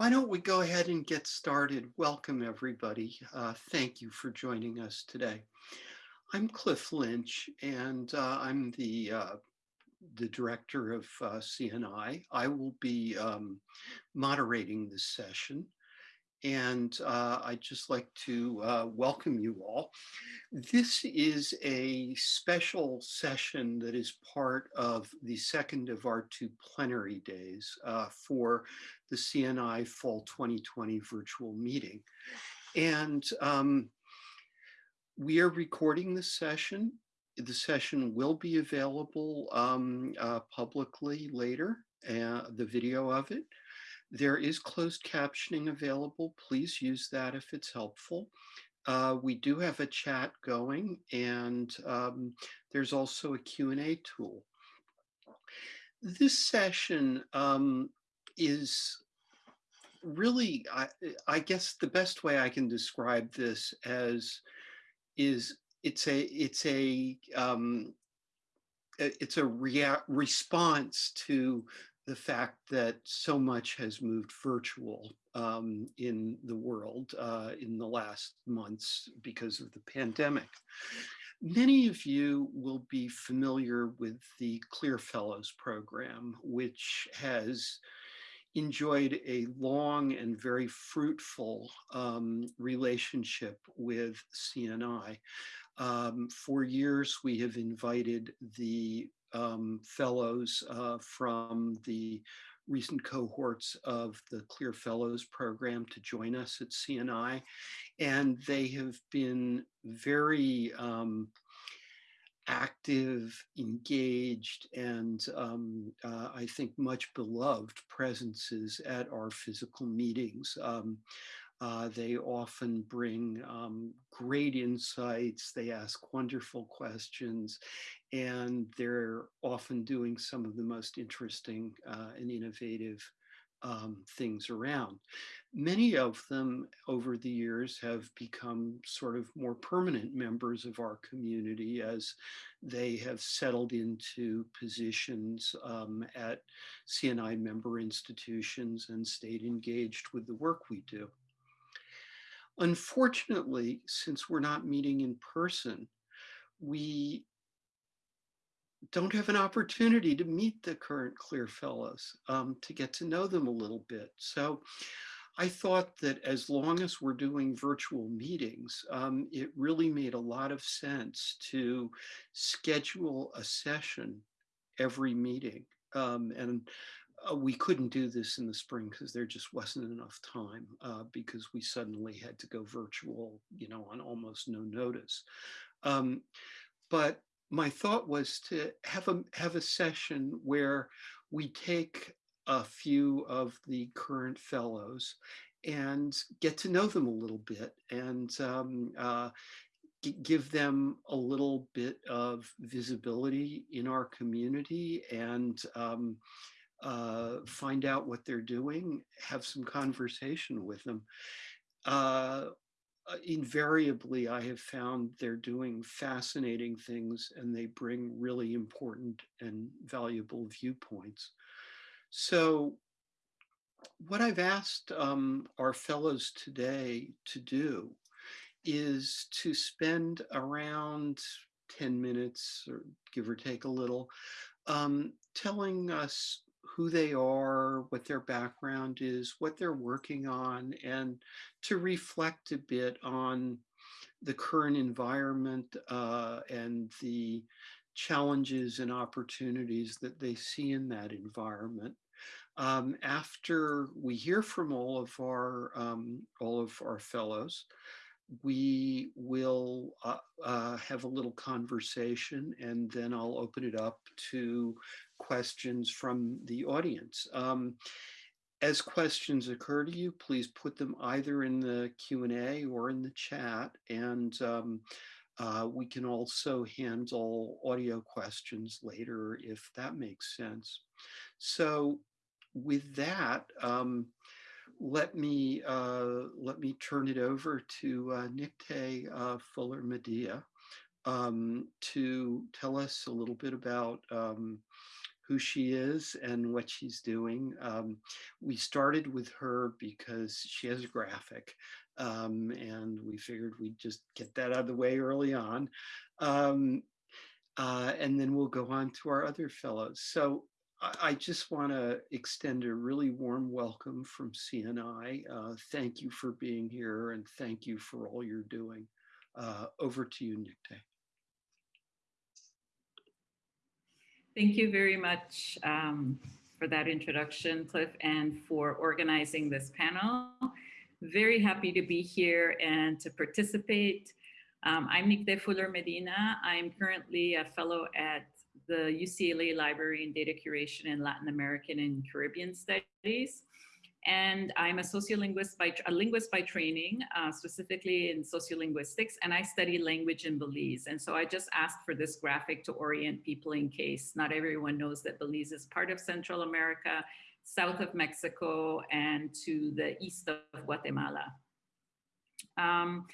Why don't we go ahead and get started? Welcome, everybody. Uh, thank you for joining us today. I'm Cliff Lynch, and uh, I'm the uh, the director of uh, CNI. I will be um, moderating this session. And uh, I'd just like to uh, welcome you all. This is a special session that is part of the second of our two plenary days uh, for the CNI Fall 2020 virtual meeting. And um, we are recording this session. The session will be available um, uh, publicly later, uh, the video of it. There is closed captioning available. Please use that if it's helpful. Uh, we do have a chat going and um, there's also a Q&A tool. This session um, is really, I, I, guess the best way I can describe this as is it's a, it's a, um, it's a rea response to the fact that so much has moved virtual um, in the world uh, in the last months because of the pandemic. Many of you will be familiar with the CLIR Fellows program, which has enjoyed a long and very fruitful um, relationship with CNI. Um, for years, we have invited the um, fellows uh, from the recent cohorts of the CLIR Fellows program to join us at CNI. And they have been very um, active, engaged, and um, uh, I think much beloved presences at our physical meetings. Um, uh, they often bring um, great insights. They ask wonderful questions, and they're often doing some of the most interesting uh, and innovative um, things around. Many of them over the years have become sort of more permanent members of our community as they have settled into positions um, at CNI member institutions and stayed engaged with the work we do. Unfortunately, since we're not meeting in person, we don't have an opportunity to meet the current CLIR Fellows, um, to get to know them a little bit. So I thought that as long as we're doing virtual meetings, um, it really made a lot of sense to schedule a session every meeting. Um, and uh, we couldn't do this in the spring because there just wasn't enough time uh, because we suddenly had to go virtual, you know, on almost no notice. Um, but my thought was to have a have a session where we take a few of the current fellows and get to know them a little bit and um, uh, give them a little bit of visibility in our community and um, uh, find out what they're doing, have some conversation with them. Uh, uh, invariably, I have found they're doing fascinating things and they bring really important and valuable viewpoints. So what I've asked um, our fellows today to do is to spend around 10 minutes or give or take a little, um, telling us who they are, what their background is, what they're working on, and to reflect a bit on the current environment uh, and the challenges and opportunities that they see in that environment. Um, after we hear from all of our um, all of our fellows, we will uh, uh, have a little conversation and then I'll open it up to questions from the audience. Um, as questions occur to you, please put them either in the Q&A or in the chat and um, uh, we can also handle audio questions later if that makes sense. So with that, um, let me uh, let me turn it over to uh, Nikte uh, Fuller Medina um, to tell us a little bit about um, who she is and what she's doing. Um, we started with her because she has a graphic um, and we figured we'd just get that out of the way early on. Um, uh, and then we'll go on to our other fellows. So I, I just want to extend a really warm welcome from CNI. Uh, thank you for being here and thank you for all you're doing. Uh, over to you, Nikte. Thank you very much um, for that introduction, Cliff, and for organizing this panel. Very happy to be here and to participate. Um, I'm Nikte Fuller Medina. I'm currently a fellow at the UCLA Library in Data Curation in Latin American and Caribbean Studies. And I'm a sociolinguist by a linguist by training, uh, specifically in sociolinguistics, and I study language in Belize. And so I just asked for this graphic to orient people in case not everyone knows that Belize is part of Central America, south of Mexico, and to the east of Guatemala. Um,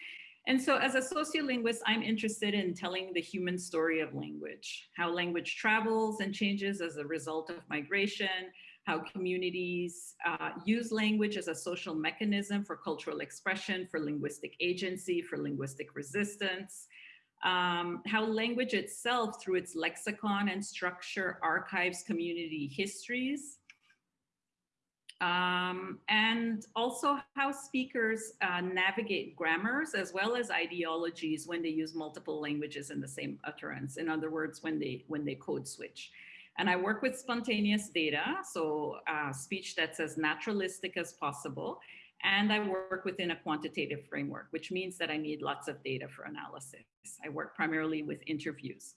and so as a sociolinguist, I'm interested in telling the human story of language, how language travels and changes as a result of migration, how communities uh, use language as a social mechanism for cultural expression, for linguistic agency, for linguistic resistance, um, how language itself through its lexicon and structure archives community histories, um, and also how speakers uh, navigate grammars as well as ideologies when they use multiple languages in the same utterance. In other words, when they, when they code switch. And I work with spontaneous data, so uh, speech that's as naturalistic as possible. And I work within a quantitative framework, which means that I need lots of data for analysis. I work primarily with interviews.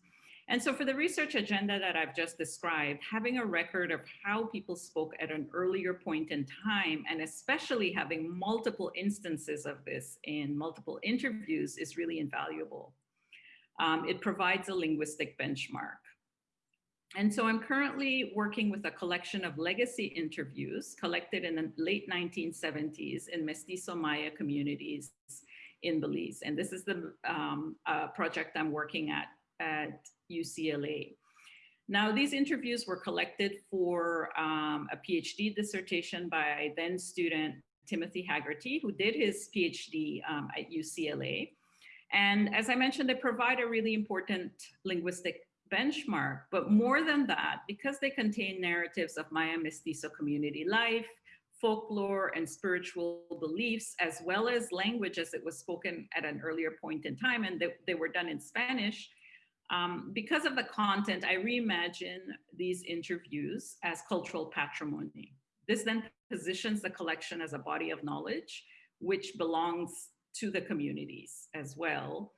And so for the research agenda that I've just described, having a record of how people spoke at an earlier point in time, and especially having multiple instances of this in multiple interviews is really invaluable. Um, it provides a linguistic benchmark. And so I'm currently working with a collection of legacy interviews collected in the late 1970s in Mestizo Maya communities in Belize. And this is the um, uh, project I'm working at at UCLA. Now, these interviews were collected for um, a PhD dissertation by then student Timothy Haggerty, who did his PhD um, at UCLA. And as I mentioned, they provide a really important linguistic benchmark. But more than that, because they contain narratives of Maya Mestizo community life, folklore and spiritual beliefs, as well as language as it was spoken at an earlier point in time, and they, they were done in Spanish, um, because of the content, I reimagine these interviews as cultural patrimony. This then positions the collection as a body of knowledge, which belongs to the communities as well.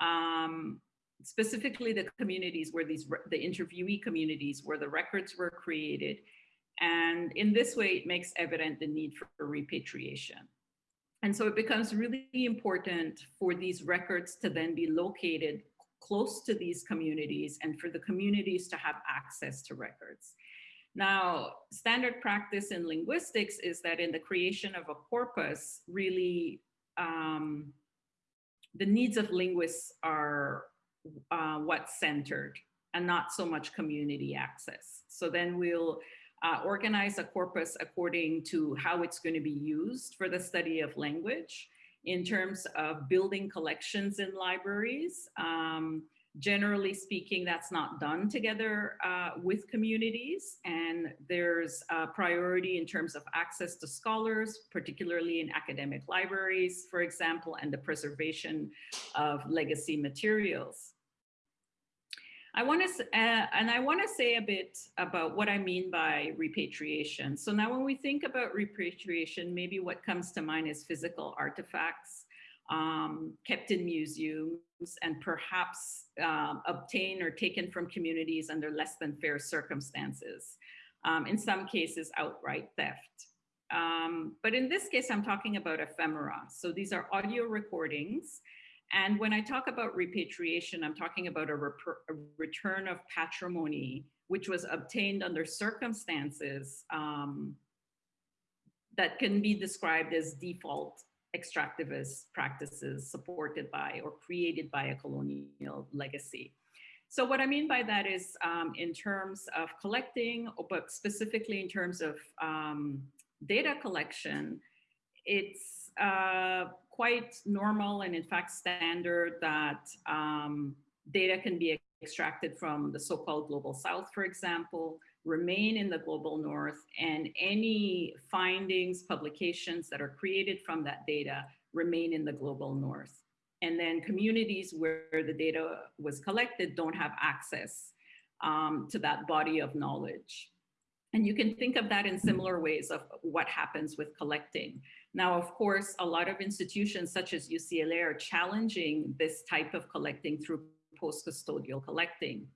Um, specifically the communities where these, the interviewee communities where the records were created. And in this way, it makes evident the need for repatriation. And so it becomes really important for these records to then be located close to these communities and for the communities to have access to records. Now, standard practice in linguistics is that in the creation of a corpus, really um, the needs of linguists are uh, what's centered and not so much community access. So then we'll uh, organize a corpus according to how it's going to be used for the study of language in terms of building collections in libraries. Um, generally speaking, that's not done together uh, with communities. And there's a priority in terms of access to scholars, particularly in academic libraries, for example, and the preservation of legacy materials. I want to, uh, and I want to say a bit about what I mean by repatriation. So now when we think about repatriation, maybe what comes to mind is physical artifacts um, kept in museums and perhaps uh, obtained or taken from communities under less than fair circumstances. Um, in some cases, outright theft. Um, but in this case, I'm talking about ephemera. So these are audio recordings and when I talk about repatriation, I'm talking about a, a return of patrimony, which was obtained under circumstances um, that can be described as default extractivist practices supported by or created by a colonial legacy. So what I mean by that is um, in terms of collecting, but specifically in terms of um, data collection, it's uh, quite normal and in fact standard that um, data can be extracted from the so-called global south, for example, remain in the global north, and any findings, publications that are created from that data remain in the global north and then communities where the data was collected don't have access um, to that body of knowledge. And you can think of that in similar ways of what happens with collecting. Now, of course, a lot of institutions such as UCLA are challenging this type of collecting through post-custodial collecting.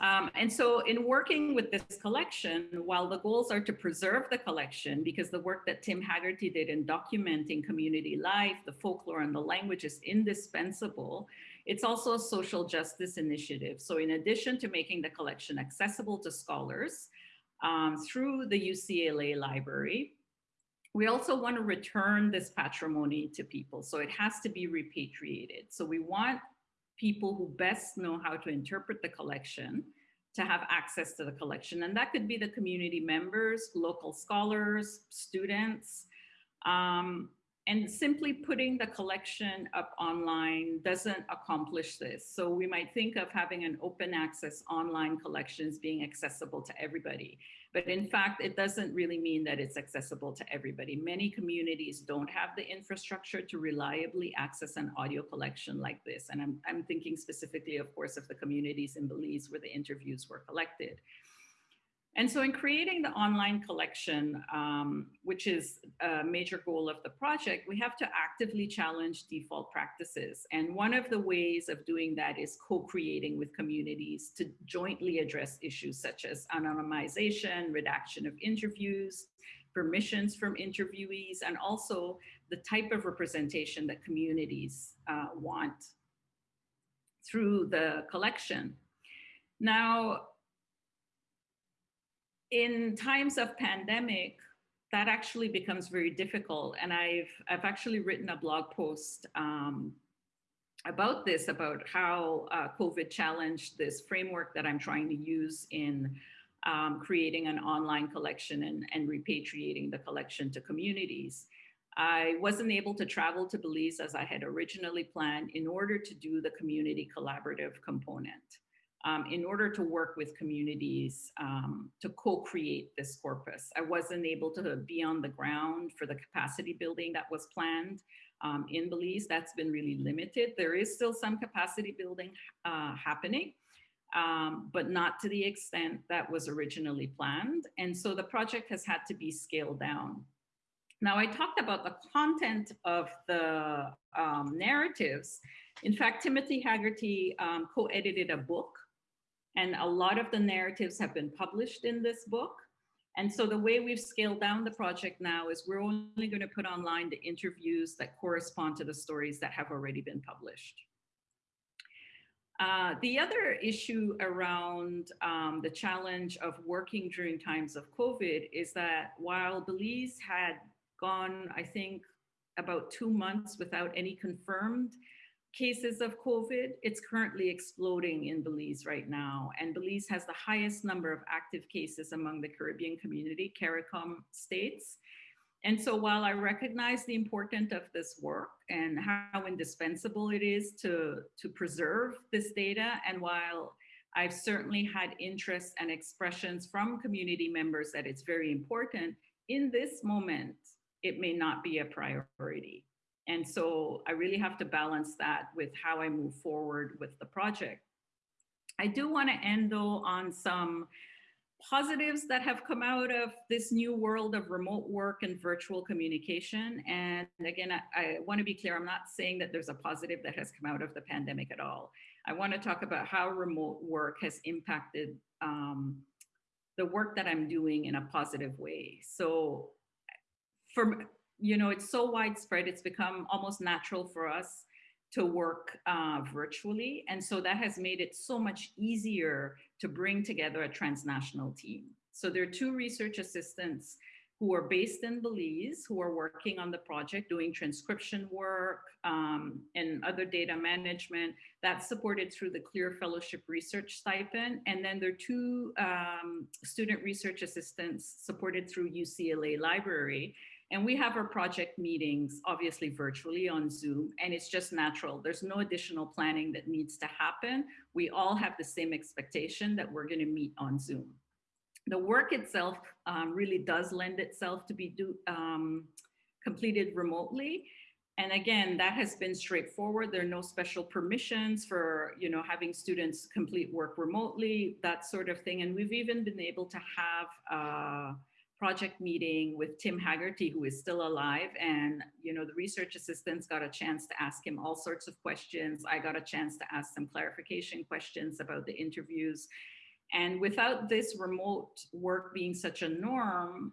Um, and so in working with this collection, while the goals are to preserve the collection, because the work that Tim Haggerty did in documenting community life, the folklore and the language is indispensable, it's also a social justice initiative. So in addition to making the collection accessible to scholars um, through the UCLA library, we also want to return this patrimony to people. So it has to be repatriated. So we want people who best know how to interpret the collection to have access to the collection. And that could be the community members, local scholars, students, um, and simply putting the collection up online doesn't accomplish this. So we might think of having an open access online collections being accessible to everybody. But in fact, it doesn't really mean that it's accessible to everybody. Many communities don't have the infrastructure to reliably access an audio collection like this. And I'm, I'm thinking specifically, of course, of the communities in Belize where the interviews were collected. And so in creating the online collection, um, which is a major goal of the project, we have to actively challenge default practices. And one of the ways of doing that is co-creating with communities to jointly address issues such as anonymization, redaction of interviews, permissions from interviewees, and also the type of representation that communities uh, want through the collection. Now, in times of pandemic, that actually becomes very difficult. And I've, I've actually written a blog post um, about this, about how uh, COVID challenged this framework that I'm trying to use in um, creating an online collection and, and repatriating the collection to communities. I wasn't able to travel to Belize as I had originally planned in order to do the community collaborative component um, in order to work with communities um, to co-create this corpus. I wasn't able to be on the ground for the capacity building that was planned um, in Belize. That's been really limited. There is still some capacity building uh, happening, um, but not to the extent that was originally planned. And so the project has had to be scaled down. Now I talked about the content of the um, narratives. In fact, Timothy Haggerty um, co-edited a book and a lot of the narratives have been published in this book. And so the way we've scaled down the project now is we're only going to put online the interviews that correspond to the stories that have already been published. Uh, the other issue around um, the challenge of working during times of COVID is that while Belize had gone, I think, about two months without any confirmed cases of COVID. It's currently exploding in Belize right now. And Belize has the highest number of active cases among the Caribbean community, CARICOM states. And so while I recognize the importance of this work and how indispensable it is to, to preserve this data, and while I've certainly had interests and expressions from community members that it's very important, in this moment, it may not be a priority. And so I really have to balance that with how I move forward with the project. I do want to end though on some positives that have come out of this new world of remote work and virtual communication. And again, I, I want to be clear, I'm not saying that there's a positive that has come out of the pandemic at all. I want to talk about how remote work has impacted um, the work that I'm doing in a positive way. So for you know, it's so widespread, it's become almost natural for us to work uh, virtually. And so that has made it so much easier to bring together a transnational team. So there are two research assistants who are based in Belize, who are working on the project, doing transcription work um, and other data management. That's supported through the CLIR Fellowship Research Stipend. And then there are two um, student research assistants supported through UCLA Library. And we have our project meetings, obviously virtually on Zoom, and it's just natural. There's no additional planning that needs to happen. We all have the same expectation that we're gonna meet on Zoom the work itself um, really does lend itself to be do, um, completed remotely. And again, that has been straightforward. There are no special permissions for, you know, having students complete work remotely, that sort of thing. And we've even been able to have a project meeting with Tim Haggerty, who is still alive. And, you know, the research assistants got a chance to ask him all sorts of questions. I got a chance to ask some clarification questions about the interviews. And without this remote work being such a norm,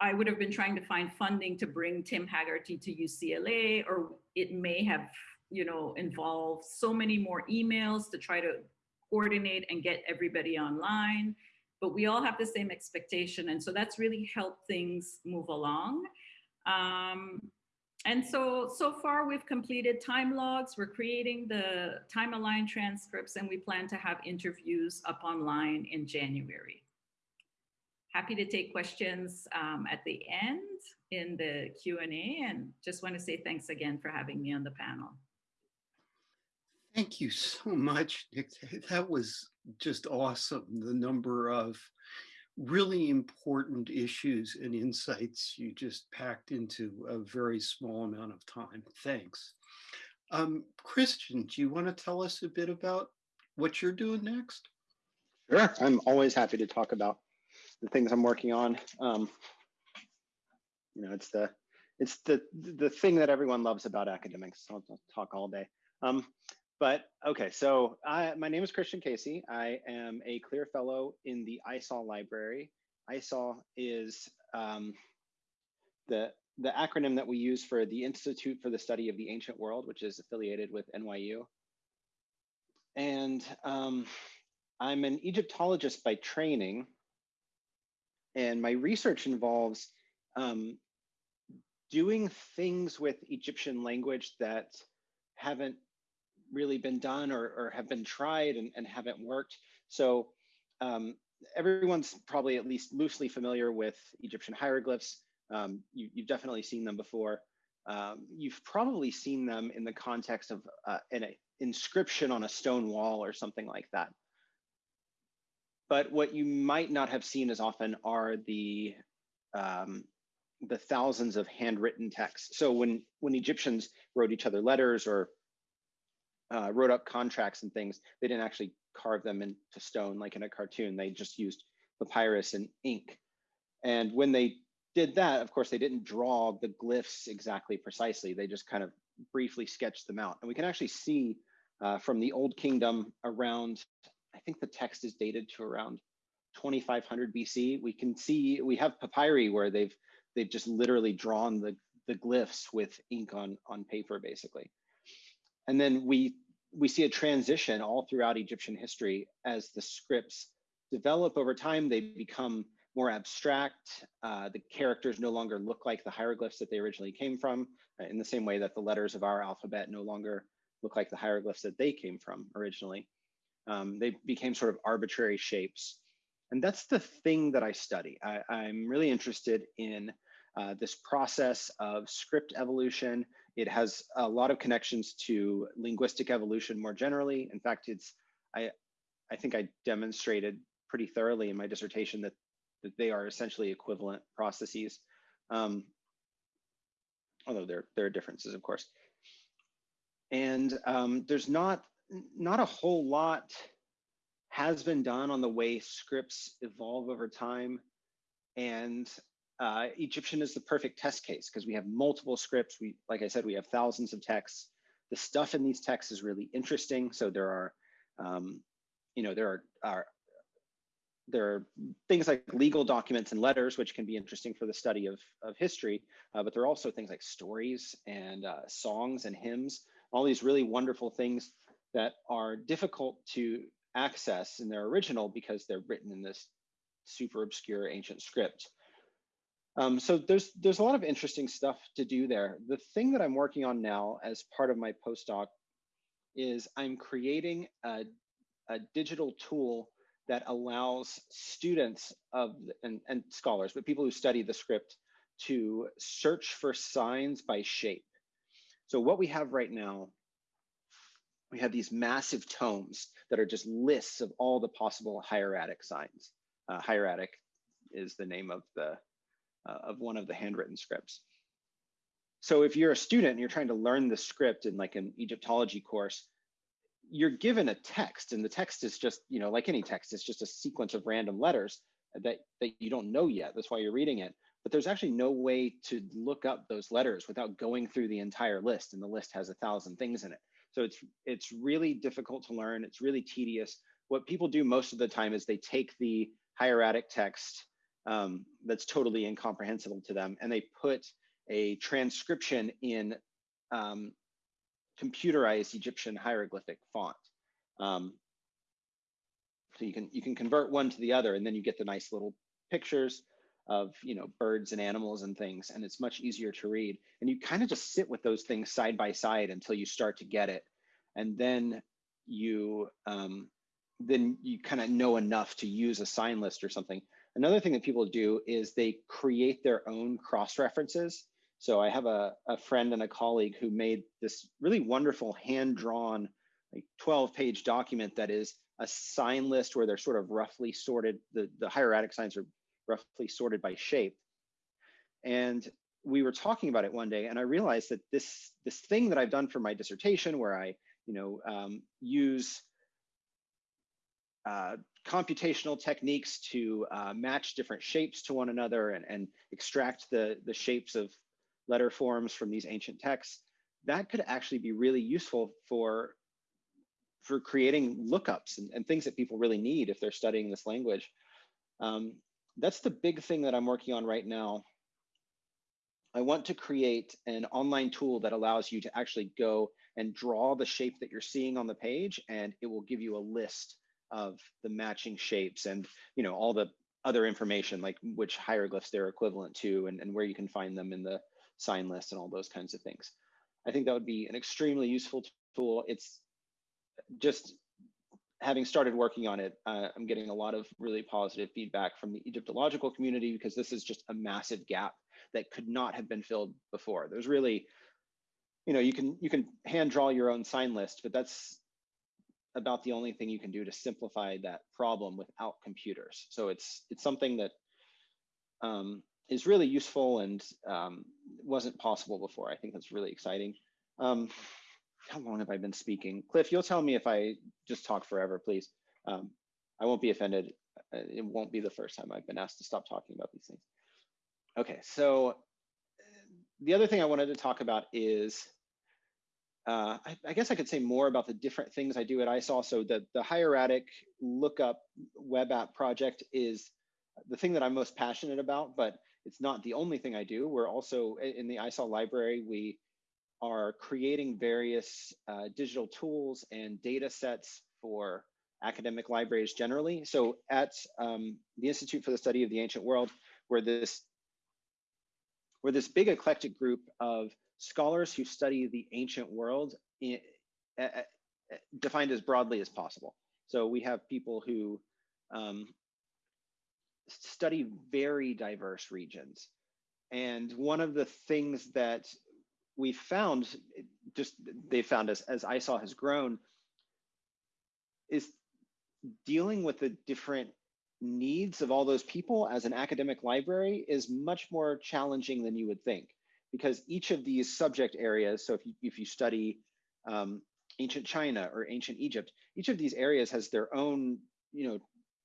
I would have been trying to find funding to bring Tim Haggerty to UCLA, or it may have, you know, involved so many more emails to try to coordinate and get everybody online. But we all have the same expectation. And so that's really helped things move along. Um, and so, so far we've completed time logs. We're creating the time aligned transcripts and we plan to have interviews up online in January. Happy to take questions um, at the end in the Q&A and just want to say thanks again for having me on the panel. Thank you so much, Nick. That was just awesome. The number of really important issues and insights you just packed into a very small amount of time. Thanks. Um, Christian, do you want to tell us a bit about what you're doing next? Sure, I'm always happy to talk about the things I'm working on. Um, you know, it's the it's the the thing that everyone loves about academics. I'll, I'll talk all day. Um, but okay, so I, my name is Christian Casey. I am a CLIR Fellow in the ISAW library. ISAW is um, the, the acronym that we use for the Institute for the Study of the Ancient World, which is affiliated with NYU. And um, I'm an Egyptologist by training. And my research involves um, doing things with Egyptian language that haven't really been done or, or have been tried and, and haven't worked. So um, everyone's probably at least loosely familiar with Egyptian hieroglyphs. Um, you, have definitely seen them before. Um, you've probably seen them in the context of uh, an inscription on a stone wall or something like that. But what you might not have seen as often are the um, the thousands of handwritten texts. So when when Egyptians wrote each other letters or uh, wrote up contracts and things, they didn't actually carve them into stone like in a cartoon. They just used papyrus and ink. And when they did that, of course, they didn't draw the glyphs exactly precisely. They just kind of briefly sketched them out. And we can actually see uh, from the Old Kingdom around, I think the text is dated to around 2500 BC. We can see, we have papyri where they've they've just literally drawn the, the glyphs with ink on, on paper, basically. And then we we see a transition all throughout Egyptian history as the scripts develop over time. They become more abstract. Uh, the characters no longer look like the hieroglyphs that they originally came from, in the same way that the letters of our alphabet no longer look like the hieroglyphs that they came from originally. Um, they became sort of arbitrary shapes. And that's the thing that I study. I, am really interested in uh, this process of script evolution it has a lot of connections to linguistic evolution more generally. In fact, it's I I think I demonstrated pretty thoroughly in my dissertation that that they are essentially equivalent processes. Um, although there there are differences, of course. And um, there's not not a whole lot has been done on the way scripts evolve over time. And uh, Egyptian is the perfect test case because we have multiple scripts. We, like I said, we have thousands of texts. The stuff in these texts is really interesting. So there are, um, you know, there are, are there are things like legal documents and letters, which can be interesting for the study of, of history, uh, but there are also things like stories and uh, songs and hymns, all these really wonderful things that are difficult to access in their original because they're written in this super obscure ancient script. Um, so there's there's a lot of interesting stuff to do there. The thing that I'm working on now as part of my postdoc is I'm creating a, a digital tool that allows students of and, and scholars, but people who study the script to search for signs by shape. So what we have right now, we have these massive tomes that are just lists of all the possible hieratic signs. Uh, hieratic is the name of the uh, of one of the handwritten scripts. So if you're a student and you're trying to learn the script in like an Egyptology course, you're given a text and the text is just, you know, like any text, it's just a sequence of random letters that, that you don't know yet. That's why you're reading it. But there's actually no way to look up those letters without going through the entire list and the list has a thousand things in it. So it's, it's really difficult to learn. It's really tedious. What people do most of the time is they take the hieratic text um, that's totally incomprehensible to them. And they put a transcription in um, computerized Egyptian hieroglyphic font. Um, so you can you can convert one to the other, and then you get the nice little pictures of you know birds and animals and things, and it's much easier to read. And you kind of just sit with those things side by side until you start to get it, and then you um, then you kind of know enough to use a sign list or something Another thing that people do is they create their own cross references. So I have a, a friend and a colleague who made this really wonderful hand drawn like 12 page document that is a sign list where they're sort of roughly sorted. The, the hieratic signs are roughly sorted by shape. And we were talking about it one day and I realized that this, this thing that I've done for my dissertation where I, you know, um, use uh, computational techniques to uh, match different shapes to one another and, and extract the, the shapes of letter forms from these ancient texts, that could actually be really useful for, for creating lookups and, and things that people really need if they're studying this language. Um, that's the big thing that I'm working on right now. I want to create an online tool that allows you to actually go and draw the shape that you're seeing on the page, and it will give you a list of the matching shapes and you know all the other information like which hieroglyphs they're equivalent to and, and where you can find them in the sign list and all those kinds of things. I think that would be an extremely useful tool. It's just having started working on it, uh, I'm getting a lot of really positive feedback from the Egyptological community because this is just a massive gap that could not have been filled before. There's really, you know, you can you can hand draw your own sign list, but that's about the only thing you can do to simplify that problem without computers. So it's it's something that um, is really useful and um, wasn't possible before. I think that's really exciting. Um, how long have I been speaking? Cliff, you'll tell me if I just talk forever, please. Um, I won't be offended. Uh, it won't be the first time I've been asked to stop talking about these things. Okay, so the other thing I wanted to talk about is uh, I, I, guess I could say more about the different things I do at ISAW. So the, the hieratic lookup web app project is the thing that I'm most passionate about, but it's not the only thing I do. We're also in the ISAW library, we are creating various uh, digital tools and data sets for academic libraries generally. So at um, the Institute for the Study of the Ancient World, where this, where this big eclectic group of scholars who study the ancient world in, uh, defined as broadly as possible. So we have people who um, study very diverse regions. And one of the things that we found, just they found as, as ISAW has grown, is dealing with the different needs of all those people as an academic library is much more challenging than you would think because each of these subject areas, so if you, if you study um, ancient China or ancient Egypt, each of these areas has their own, you know,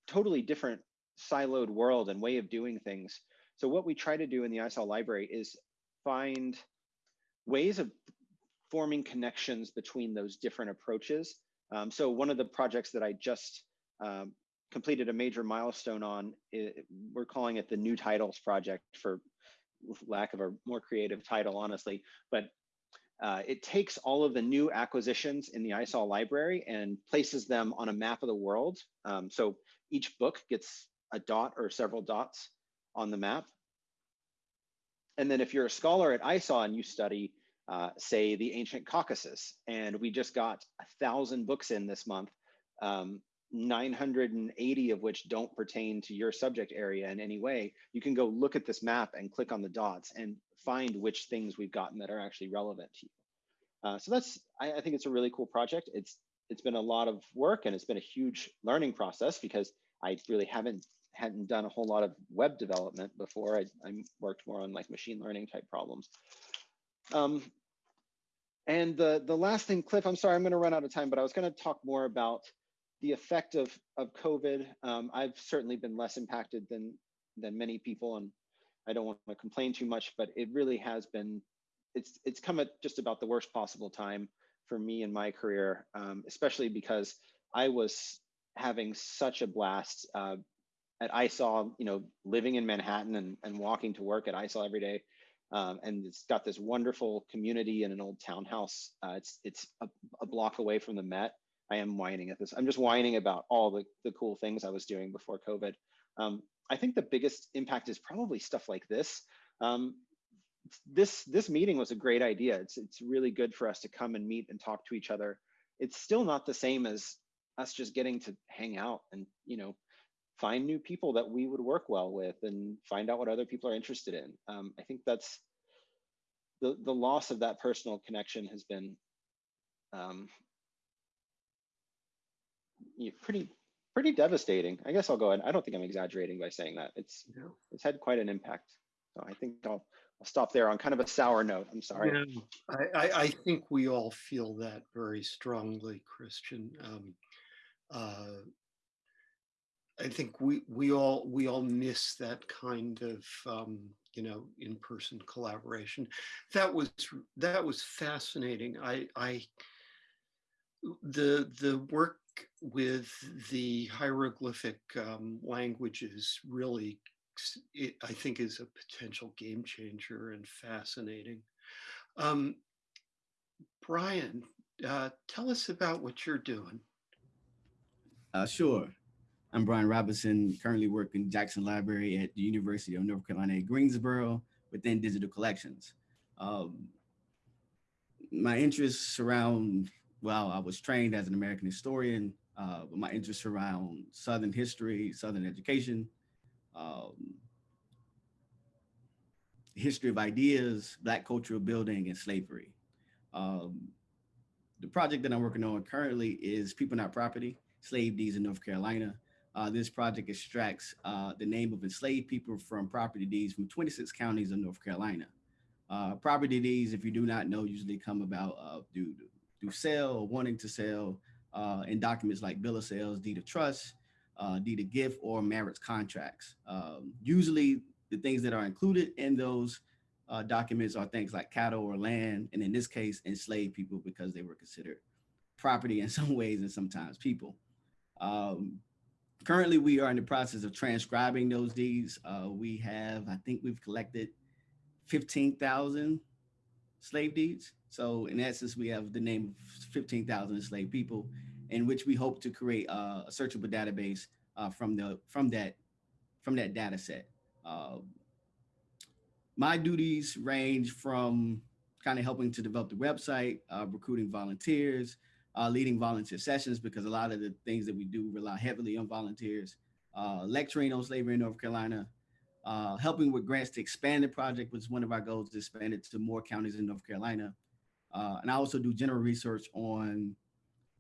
totally different siloed world and way of doing things. So what we try to do in the ISAW library is find ways of forming connections between those different approaches. Um, so one of the projects that I just um, completed a major milestone on, it, we're calling it the New Titles Project for lack of a more creative title, honestly, but uh, it takes all of the new acquisitions in the ISAW library and places them on a map of the world. Um, so each book gets a dot or several dots on the map. and then if you're a scholar at ISAW and you study, uh, say, the ancient Caucasus, and we just got a thousand books in this month, um, 980 of which don't pertain to your subject area in any way, you can go look at this map and click on the dots and find which things we've gotten that are actually relevant to you. Uh, so that's, I, I think it's a really cool project. It's it's been a lot of work and it's been a huge learning process because I really haven't hadn't done a whole lot of web development before. I, I worked more on like machine learning type problems. Um, and the, the last thing, Cliff, I'm sorry, I'm gonna run out of time, but I was gonna talk more about the effect of, of COVID. Um, I've certainly been less impacted than, than many people and I don't want to complain too much, but it really has been, it's, it's come at just about the worst possible time for me in my career, um, especially because I was having such a blast uh, at ISAW, you know, living in Manhattan and, and walking to work at ISAW every day. Um, and it's got this wonderful community in an old townhouse. Uh, it's it's a, a, block away from the Met. I am whining at this. I'm just whining about all the, the cool things I was doing before COVID. Um, I think the biggest impact is probably stuff like this. Um, this this meeting was a great idea. It's it's really good for us to come and meet and talk to each other. It's still not the same as us just getting to hang out and you know find new people that we would work well with and find out what other people are interested in. Um, I think that's the the loss of that personal connection has been um, you know, pretty pretty devastating. I guess I'll go ahead. I don't think I'm exaggerating by saying that. It's Yeah. it's had quite an impact. So I think I'll I'll stop there on kind of a sour note. I'm sorry. Yeah, I, I, I think we all feel that very strongly, Christian. Um, uh, I think we we all we all miss that kind of um, you know in-person collaboration. That was that was fascinating. I I the the work with the hieroglyphic um, languages really it, I think is a potential game changer and fascinating. Um, Brian, uh, tell us about what you're doing. Uh, sure. I'm Brian Robinson, currently working Jackson Library at the University of North Carolina Greensboro within digital collections. Um, my interests surround, well, I was trained as an American historian, uh, but my interests around Southern history, Southern education, um, history of ideas, Black cultural building, and slavery. Um, the project that I'm working on currently is People Not Property, Slave Deeds in North Carolina. Uh, this project extracts uh, the name of enslaved people from property deeds from 26 counties of North Carolina. Uh, property deeds, if you do not know, usually come about uh, through, sale or wanting to sell uh, in documents like bill of sales, deed of trust, uh, deed of gift, or marriage contracts. Um, usually the things that are included in those documents are things like cattle or land, and in this case, enslaved people because they were considered property in some ways and sometimes people. Um, currently, we are in the process of transcribing those deeds. Uh, we have, I think we've collected 15,000 slave deeds. So in essence, we have the name of 15,000 enslaved people in which we hope to create uh, a searchable database uh, from the from that from that data set. Uh, my duties range from kind of helping to develop the website, uh, recruiting volunteers, uh, leading volunteer sessions because a lot of the things that we do rely heavily on volunteers, uh, lecturing on slavery in North Carolina, helping with grants to expand the project, which is one of our goals to expand it to more counties in North Carolina. Uh, and I also do general research on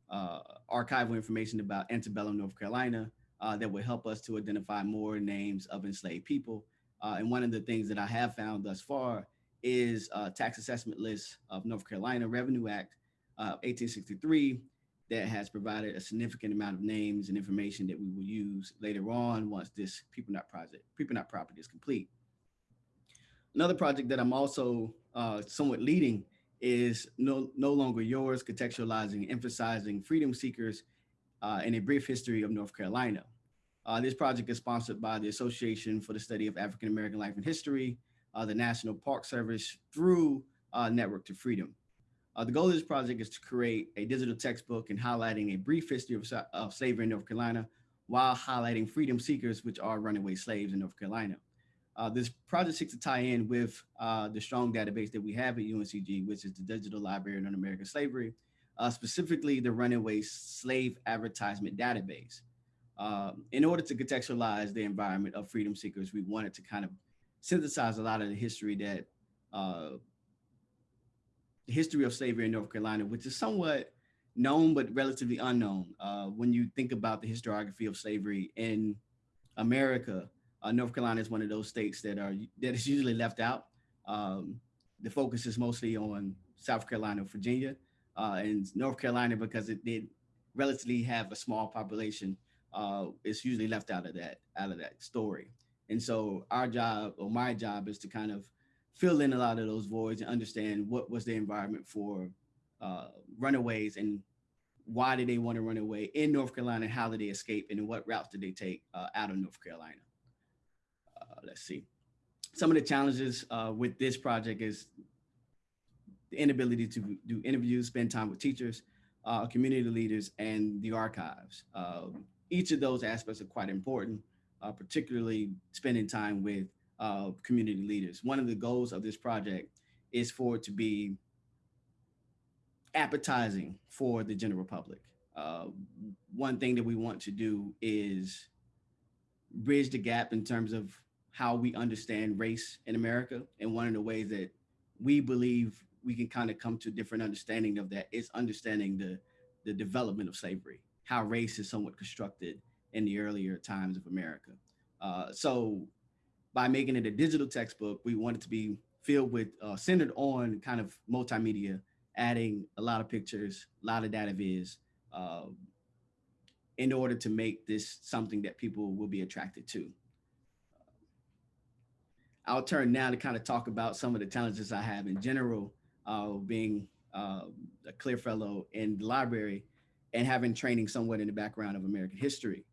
uh, archival information about antebellum North Carolina uh, that will help us to identify more names of enslaved people. and one of the things that I have found thus far is tax assessment list of North Carolina Revenue Act uh, 1863 that has provided a significant amount of names and information that we will use later on once this People Not Project, People Not Property is complete. Another project that I'm also uh, somewhat leading is no, no Longer Yours, contextualizing, emphasizing freedom seekers uh, in a brief history of North Carolina. Uh, this project is sponsored by the Association for the Study of African American Life and History, uh, the National Park Service through uh, Network to Freedom. Uh, the goal of this project is to create a digital textbook and highlighting a brief history of, of, slavery in North Carolina while highlighting freedom seekers, which are runaway slaves in North Carolina. Uh, this project seeks to tie in with uh, the strong database that we have at UNCG, which is the Digital Library on American Slavery, uh, specifically the Runaway Slave Advertisement Database. Um, in order to contextualize the environment of freedom seekers, we wanted to kind of synthesize a lot of the history that uh, the history of slavery in North Carolina, which is somewhat known but relatively unknown. Uh, when you think about the historiography of slavery in America, uh, North Carolina is one of those states that are that is usually left out. Um, the focus is mostly on South Carolina, Virginia, uh, and North Carolina because it did relatively have a small population. Uh, it's usually left out of that out of that story. And so our job or my job is to kind of fill in a lot of those voids and understand what was the environment for uh, runaways and why did they want to run away in North Carolina? How did they escape and what routes did they take uh, out of North Carolina? Uh, let's see. Some of the challenges uh, with this project is the inability to do interviews, spend time with teachers, uh, community leaders, and the archives. Um, each of those aspects are quite important, uh, particularly spending time with uh, community leaders. One of the goals of this project is for it to be appetizing for the general public. Uh, one thing that we want to do is bridge the gap in terms of how we understand race in America. And one of the ways that we believe we can kind of come to a different understanding of that is understanding the, the development of slavery, how race is somewhat constructed in the earlier times of America. Uh, so by making it a digital textbook, we want it to be filled with, uh, centered on kind of multimedia adding a lot of pictures, a lot of data viz, uh, in order to make this something that people will be attracted to. I'll turn now to kind of talk about some of the challenges I have in general, uh, being uh, a CLIR Fellow in the library and having training somewhat in the background of American history.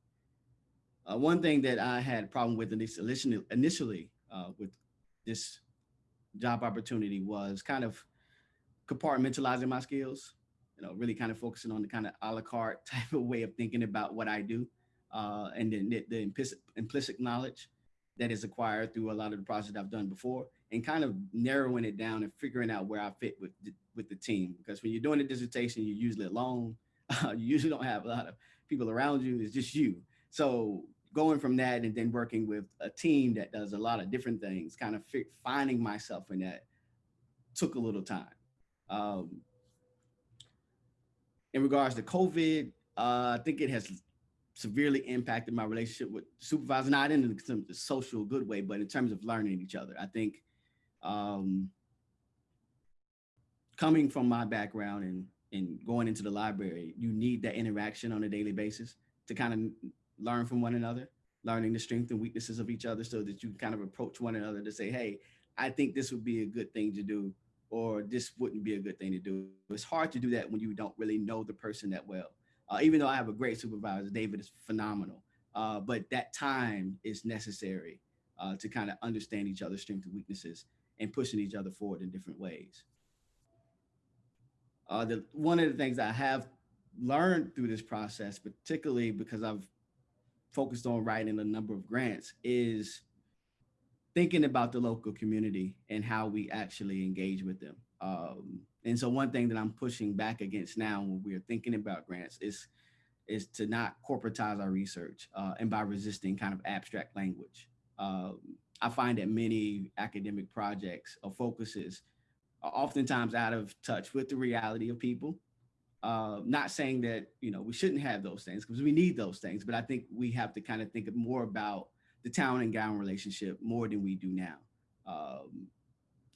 Uh, one thing that I had a problem with initially, initially uh, with this job opportunity was kind of compartmentalizing my skills, you know, really kind of focusing on the kind of a la carte type of way of thinking about what I do. Uh, and then the, the implicit, implicit knowledge that is acquired through a lot of the projects I've done before and kind of narrowing it down and figuring out where I fit with the, with the team. Because when you're doing a dissertation, you're usually alone. You usually don't have a lot of people around you. It's just you. So going from that and then working with a team that does a lot of different things, kind of finding myself in that took a little time. Um, in regards to COVID, uh, I think it has severely impacted my relationship with supervisors, not in the, social good way, but in terms of learning each other. I think um, coming from my background and, and going into the library, you need that interaction on a daily basis to kind of learn from one another, learning the strengths and weaknesses of each other so that you kind of approach one another to say, hey, I think this would be a good thing to do or this wouldn't be a good thing to do. It's hard to do that when you don't really know the person that well. Uh, even though I have a great supervisor, David is phenomenal, uh, but that time is necessary uh, to kind of understand each other's strengths and weaknesses and pushing each other forward in different ways. Uh, the, one of the things I have learned through this process, particularly because I've focused on writing a number of grants, is thinking about the local community and how we actually engage with them. Um, and so one thing that I'm pushing back against now when we're thinking about grants is is to not corporatize our research uh, and by resisting kind of abstract language. Um, I find that many academic projects or focuses are oftentimes out of touch with the reality of people. Uh, not saying that you know we shouldn't have those things because we need those things, but I think we have to kind of think more about the town and gown relationship more than we do now. Um,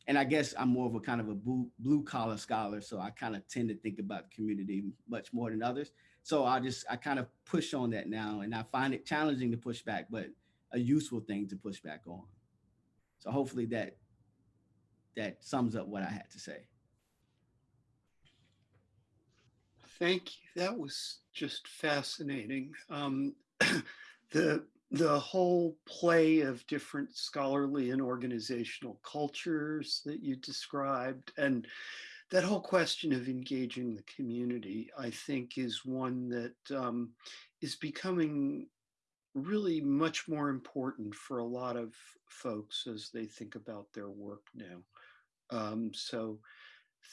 and I guess I'm more of a kind of a blue, collar scholar, so I kind of tend to think about community much more than others. So I just I kind of push on that now, and I find it challenging to push back, but a useful thing to push back on. So hopefully that that sums up what I had to say. Thank you. That was just fascinating. Um, the the whole play of different scholarly and organizational cultures that you described and that whole question of engaging the community i think is one that um, is becoming really much more important for a lot of folks as they think about their work now. Um, so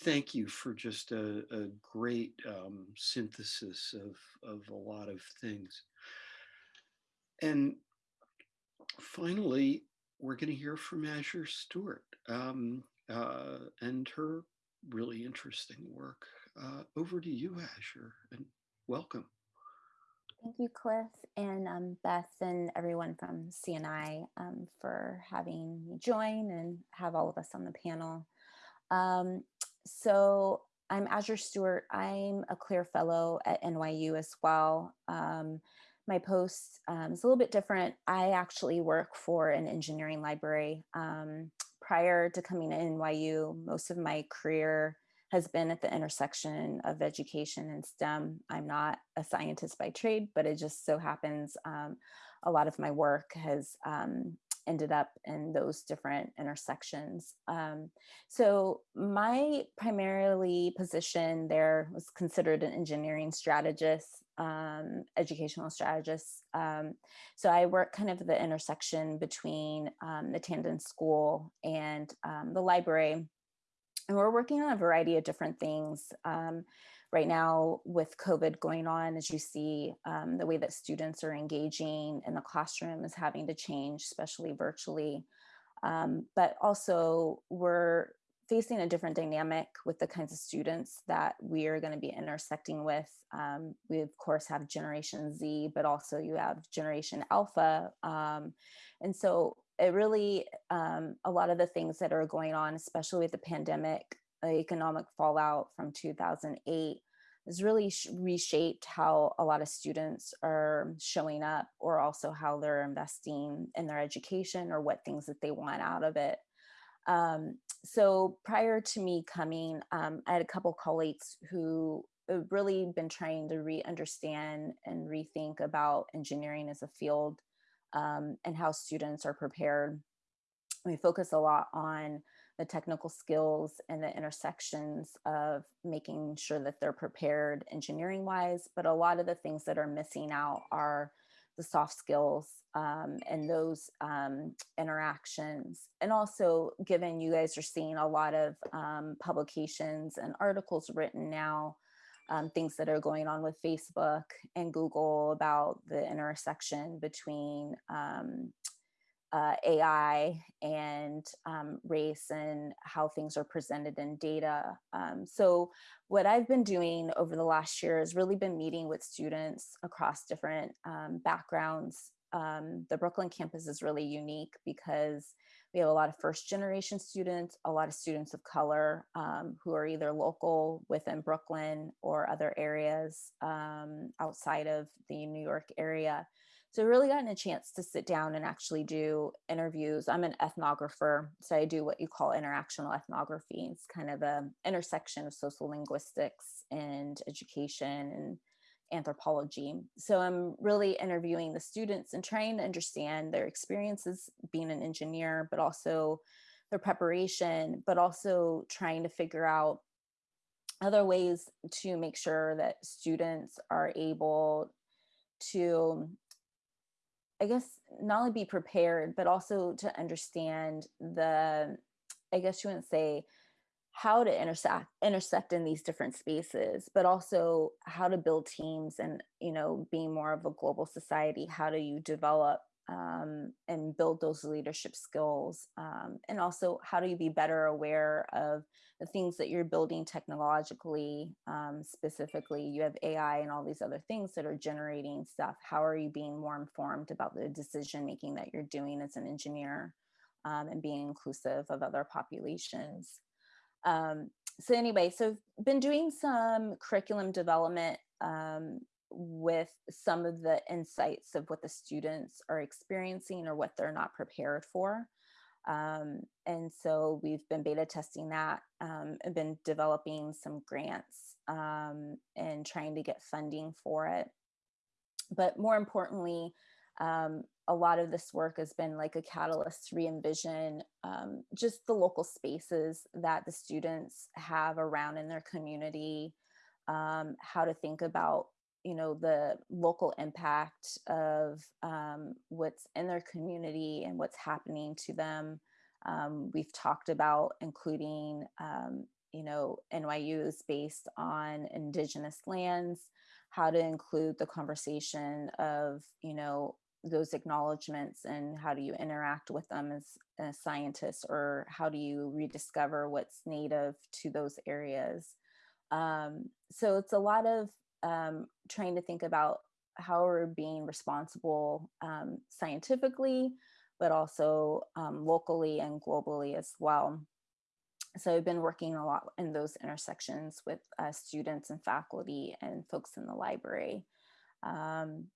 thank you for just a, a great um, synthesis of, of a lot of things. And finally, we're going to hear from Azure Stewart um, uh, and her really interesting work. Uh, over to you, Azure, and welcome. Thank you, Cliff, and um, Beth, and everyone from CNI um, for having me join and have all of us on the panel. Um, so I'm Azure Stewart. I'm a CLIR Fellow at NYU as well. Um, my post um, is a little bit different. I actually work for an engineering library. Um, prior to coming to NYU, most of my career has been at the intersection of education and STEM. I'm not a scientist by trade, but it just so happens um, a lot of my work has um, ended up in those different intersections. Um, so my primarily position there was considered an engineering strategist, um, educational strategist. Um, so I work kind of the intersection between um, the Tandon School and um, the library. And we're working on a variety of different things. Right now with COVID going on, as you see, um, the way that students are engaging in the classroom is having to change, especially virtually. Um, but also we're facing a different dynamic with the kinds of students that we are going to be intersecting with. Um, we of course have Generation Z, but also you have Generation Alpha. Um, and so it really, um, a lot of the things that are going on, especially with the pandemic, economic fallout from 2008 has really reshaped how a lot of students are showing up or also how they're investing in their education or what things that they want out of it. Um, so prior to me coming, um, I had a couple colleagues who have really been trying to re-understand and rethink about engineering as a field um, and how students are prepared. We focus a lot on the technical skills and the intersections of making sure that they're prepared engineering wise, but a lot of the things that are missing out are the soft skills um, and those um, interactions. And also given you guys are seeing a lot of um, publications and articles written now, um, things that are going on with Facebook and Google about the intersection between um, uh, AI and um, race and how things are presented in data. Um, so what I've been doing over the last year has really been meeting with students across different um, backgrounds. Um, the Brooklyn campus is really unique because we have a lot of first generation students, a lot of students of color um, who are either local within Brooklyn or other areas um, outside of the New York area. So i really gotten a chance to sit down and actually do interviews. I'm an ethnographer, so I do what you call interactional ethnography. It's kind of a intersection of social linguistics and education and anthropology. So I'm really interviewing the students and trying to understand their experiences being an engineer, but also their preparation, but also trying to figure out other ways to make sure that students are able to I guess not only be prepared, but also to understand the, I guess you wouldn't say how to intersect intersect in these different spaces, but also how to build teams and, you know, being more of a global society, how do you develop um, and build those leadership skills? Um, and also, how do you be better aware of the things that you're building technologically? Um, specifically, you have AI and all these other things that are generating stuff. How are you being more informed about the decision making that you're doing as an engineer um, and being inclusive of other populations? Um, so anyway, so I've been doing some curriculum development um, with some of the insights of what the students are experiencing or what they're not prepared for. Um, and so we've been beta testing that um, and been developing some grants um, and trying to get funding for it. But more importantly, um, a lot of this work has been like a catalyst to re-envision um, just the local spaces that the students have around in their community, um, how to think about you know the local impact of um, what's in their community and what's happening to them. Um, we've talked about including um, you know nyu is based on indigenous lands how to include the conversation of you know those acknowledgments and how do you interact with them as a scientist or how do you rediscover what's native to those areas. Um, so it's a lot of um, trying to think about how we're being responsible um, scientifically but also um, locally and globally as well so I've been working a lot in those intersections with uh, students and faculty and folks in the library. Um,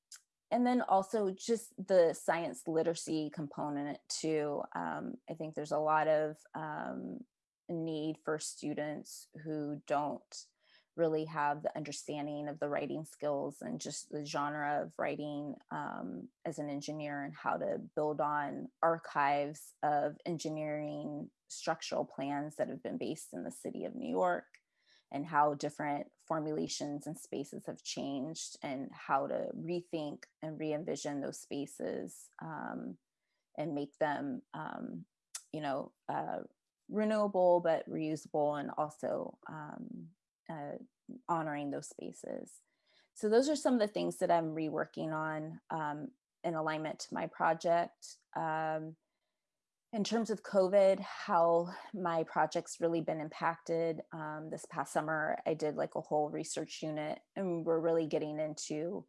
and then also just the science literacy component too. Um, I think there's a lot of um, need for students who don't really have the understanding of the writing skills and just the genre of writing um, as an engineer and how to build on archives of engineering structural plans that have been based in the city of New York and how different formulations and spaces have changed and how to rethink and re-envision those spaces um, and make them um, you know uh, renewable but reusable and also um, uh, honoring those spaces. So those are some of the things that I'm reworking on um, in alignment to my project. Um, in terms of COVID, how my project's really been impacted. Um, this past summer, I did like a whole research unit and we're really getting into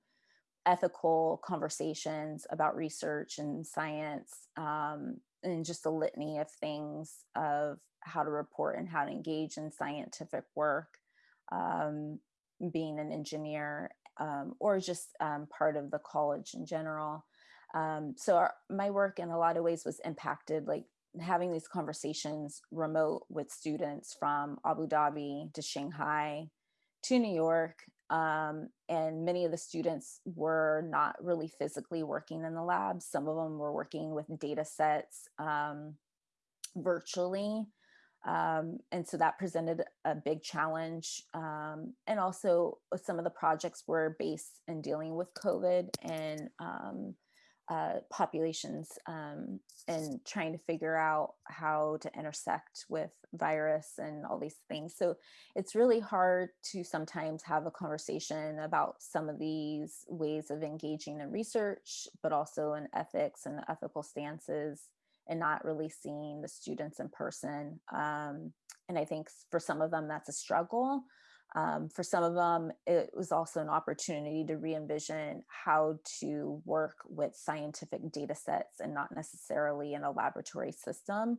ethical conversations about research and science um, and just a litany of things of how to report and how to engage in scientific work um, being an engineer um, or just um, part of the college in general. Um, so our, my work in a lot of ways was impacted, like having these conversations remote with students from Abu Dhabi to Shanghai to New York. Um, and many of the students were not really physically working in the lab. Some of them were working with data sets um, virtually. Um, and so that presented a big challenge. Um, and also some of the projects were based in dealing with COVID and um, uh, populations um, and trying to figure out how to intersect with virus and all these things. So it's really hard to sometimes have a conversation about some of these ways of engaging in research, but also in ethics and ethical stances and not really seeing the students in person. Um, and I think for some of them, that's a struggle. Um, for some of them, it was also an opportunity to re-envision how to work with scientific data sets and not necessarily in a laboratory system,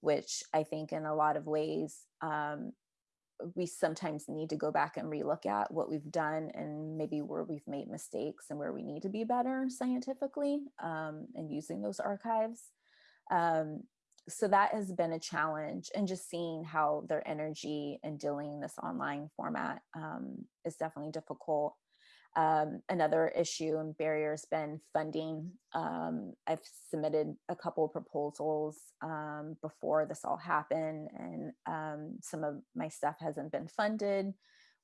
which I think in a lot of ways, um, we sometimes need to go back and relook at what we've done and maybe where we've made mistakes and where we need to be better scientifically um, and using those archives. Um, so that has been a challenge and just seeing how their energy and dealing in this online format um, is definitely difficult. Um, another issue and barrier has been funding. Um, I've submitted a couple proposals um, before this all happened and um, some of my stuff hasn't been funded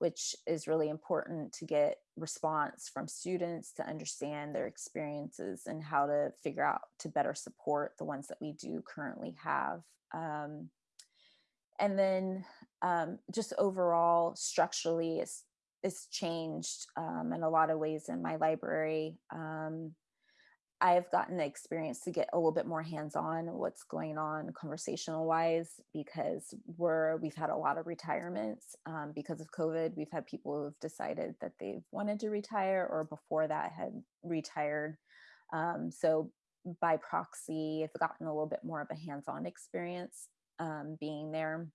which is really important to get response from students to understand their experiences and how to figure out to better support the ones that we do currently have. Um, and then um, just overall structurally it's, it's changed um, in a lot of ways in my library. Um, I've gotten the experience to get a little bit more hands-on what's going on conversational wise because we're we've had a lot of retirements um, because of COVID. We've had people who've decided that they've wanted to retire or before that had retired. Um, so by proxy, I've gotten a little bit more of a hands-on experience um, being there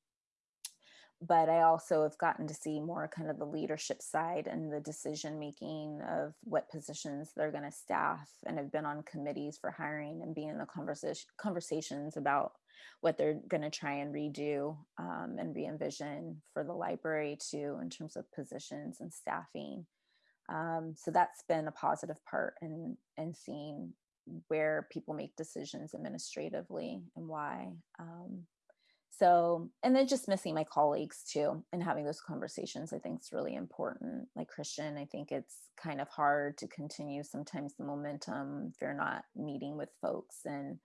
but I also have gotten to see more kind of the leadership side and the decision making of what positions they're going to staff and have been on committees for hiring and being in the conversation conversations about what they're going to try and redo um, and re-envision for the library too in terms of positions and staffing. Um, so that's been a positive part in, in seeing where people make decisions administratively and why. Um, so and then just missing my colleagues too and having those conversations i think is really important. Like christian i think it's kind of hard to continue sometimes the momentum if you're not meeting with folks and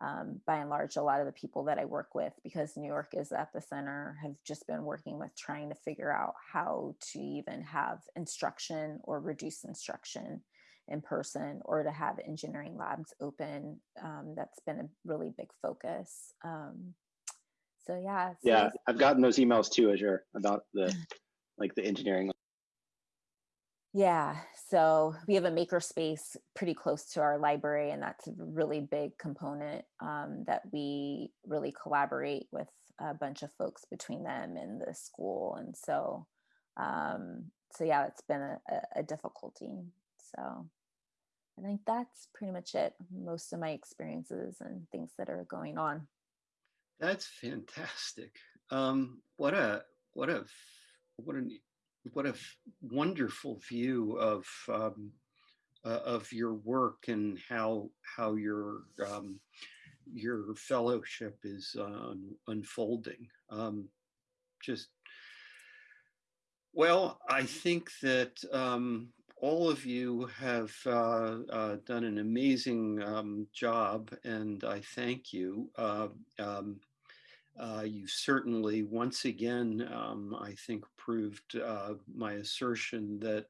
um, by and large a lot of the people that i work with because new york is at the center have just been working with trying to figure out how to even have instruction or reduce instruction in person or to have engineering labs open um, that's been a really big focus um, so yeah. So Yeah, I've gotten those emails too, Azure, about the, like the engineering. Yeah. So we have a maker space pretty close to our library, and that's a really big component um, that we really collaborate with a bunch of folks between them and the school. And so, um, so yeah, it's been a, a- a difficulty. So I think that's pretty much it. Most of my experiences and things that are going on. That's fantastic. Um, what a what a what an what a wonderful view of um, uh, of your work and how how your um, your fellowship is uh, unfolding. Um, just well, I think that um, all of you have uh, uh, done an amazing um, job, and I thank you. Uh, um, uh, you certainly, once again, um, I think, proved uh, my assertion that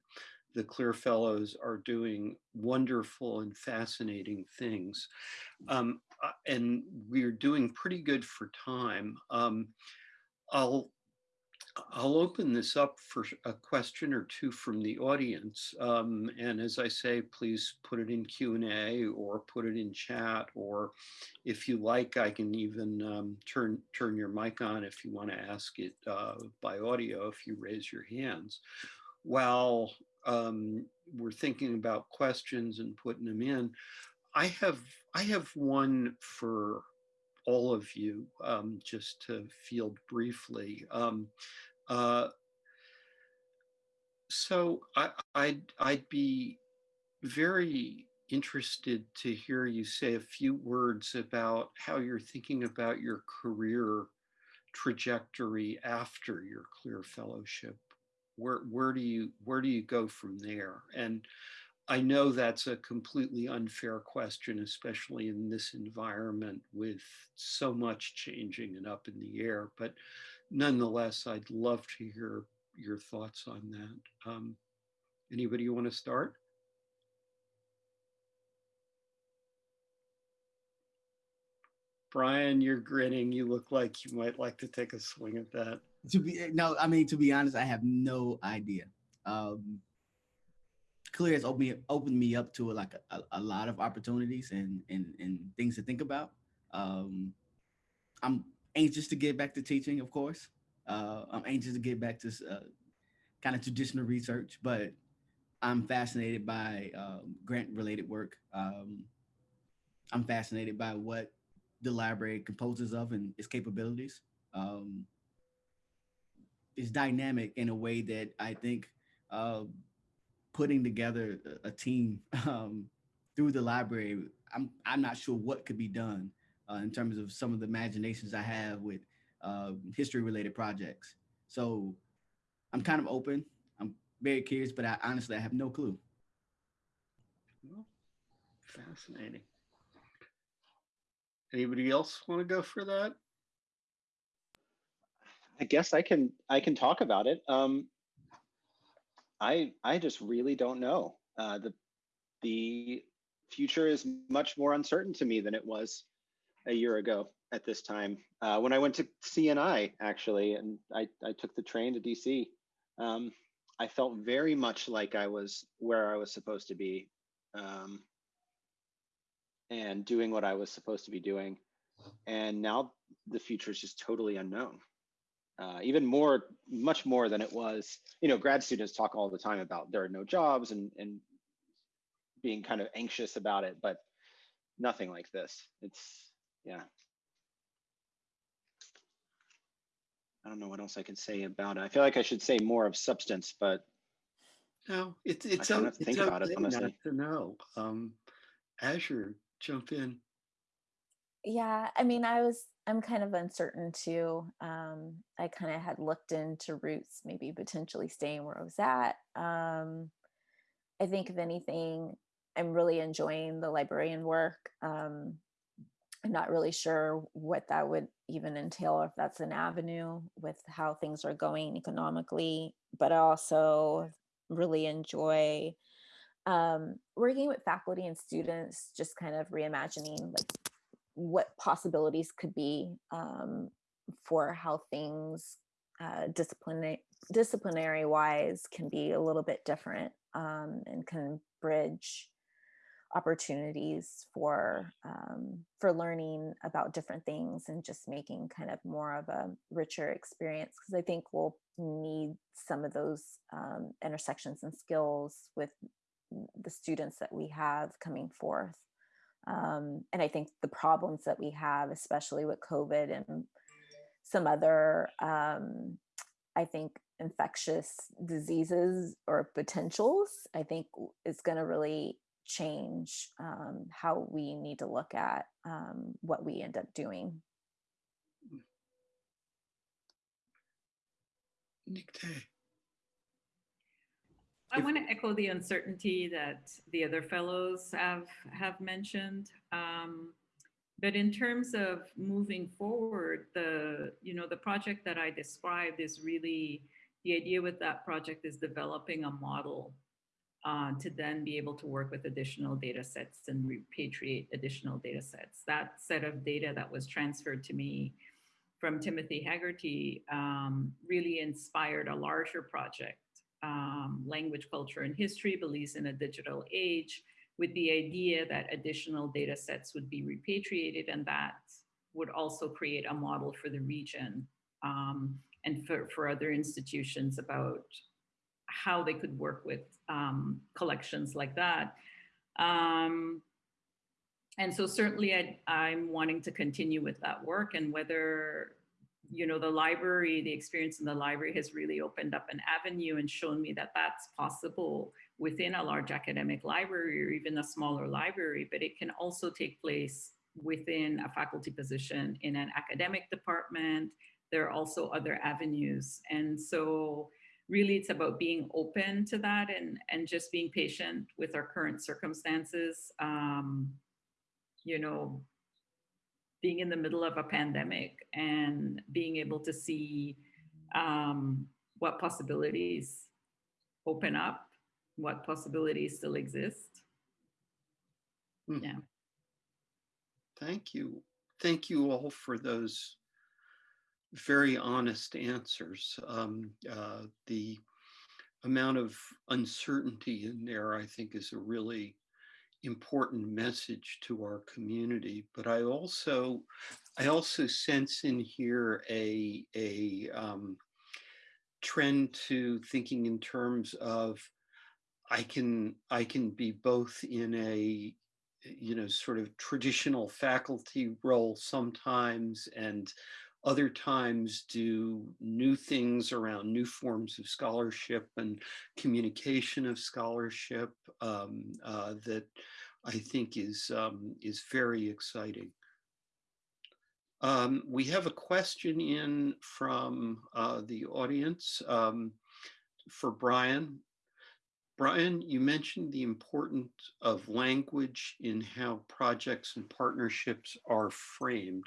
the CLIR Fellows are doing wonderful and fascinating things. Um, uh, and we're doing pretty good for time. Um, I'll I'll open this up for a question or two from the audience. Um, and as I say, please put it in Q&A or put it in chat, or if you like, I can even um, turn, turn your mic on if you want to ask it uh, by audio if you raise your hands. While um, we're thinking about questions and putting them in, I have, I have one for all of you, um, just to field briefly. Um, uh, so I, I'd, I'd be very interested to hear you say a few words about how you're thinking about your career trajectory after your CLIR fellowship. Where, where do you where do you go from there? And I know that's a completely unfair question, especially in this environment with so much changing and up in the air. But nonetheless, I'd love to hear your thoughts on that. Um, anybody want to start? Brian, you're grinning. You look like you might like to take a swing at that. To be no, I mean to be honest, I have no idea. Um, CLIR has opened me, opened me up to like a, a lot of opportunities and and and things to think about. Um, I'm anxious to get back to teaching, of course. Uh, I'm anxious to get back to uh, kind of traditional research, but I'm fascinated by um, grant related work. Um, I'm fascinated by what the library composes of and its capabilities. Um, it's dynamic in a way that I think uh, putting together a, a team um, through the library, I'm I'm not sure what could be done uh, in terms of some of the imaginations I have with uh, history related projects. So I'm kind of open. I'm very curious, but I honestly I have no clue. Well, fascinating. Anybody else want to go for that? I guess I can I can talk about it. Um, I I just really don't know. Uh, the the future is much more uncertain to me than it was a year ago at this time. Uh, when I went to CNI actually, and I I took the train to DC. Um, I felt very much like I was where I was supposed to be, um, and doing what I was supposed to be doing. And now the future is just totally unknown uh, even more, much more than it was. You know, grad students talk all the time about there are no jobs and and being kind of anxious about it, but nothing like this. It's yeah. I don't know what else I can say about it. I feel like I should say more of substance, but No, it's it's, don't o- have to think about it, okay not honestly. to know. Um, Azure, jump in. Yeah, I mean, I was I'm kind of uncertain too. Um, I kind of had looked into roots, maybe potentially staying where I was at. Um, I think if anything, I'm really enjoying the librarian work. Um, I'm not really sure what that would even entail, or if that's an avenue with how things are going economically. But I also really enjoy um, working with faculty and students, just kind of reimagining like what possibilities could be um, for how things uh, disciplinary disciplinary wise can be a little bit different um, and can bridge opportunities for um, for learning about different things and just making kind of more of a richer experience because I think we'll need some of those um, intersections and skills with the students that we have coming forth. Um, and I think the problems that we have, especially with COVID and some other, um, I think, infectious diseases or potentials, I think is going to really change um, how we need to look at um, what we end up doing. Nick. I want to echo the uncertainty that the other fellows have have mentioned. Um, but in terms of moving forward, the you know the project that I described is really the idea with that project is developing a model uh, to then be able to work with additional data sets and repatriate additional data sets. That set of data that was transferred to me from Timothy Haggerty um, really inspired a larger project um, language, culture, and history believes in a digital age with the idea that additional data sets would be repatriated and that would also create a model for the region um, and for, for other institutions about how they could work with um, collections like that. Um, and so certainly I, I'm wanting to continue with that work and whether you know, the library, the experience in the library has really opened up an avenue and shown me that that's possible within a large academic library or even a smaller library, but it can also take place within a faculty position in an academic department. There are also other avenues. And so really it's about being open to that and, and just being patient with our current circumstances. Um, you know, being in the middle of a pandemic and being able to see um, what possibilities open up, what possibilities still exist. Hmm. Yeah. Thank you. Thank you all for those very honest answers. Um, uh, the amount of uncertainty in there, I think, is a really important message to our community. But I also, I also sense in here a a um, trend to thinking in terms of I can I can be both in a you know sort of traditional faculty role sometimes and other times do new things around new forms of scholarship and communication of scholarship um, uh, that I think is um, is very exciting. Um, we have a question in from uh, the audience um, for Brian. Brian, you mentioned the importance of language in how projects and partnerships are framed.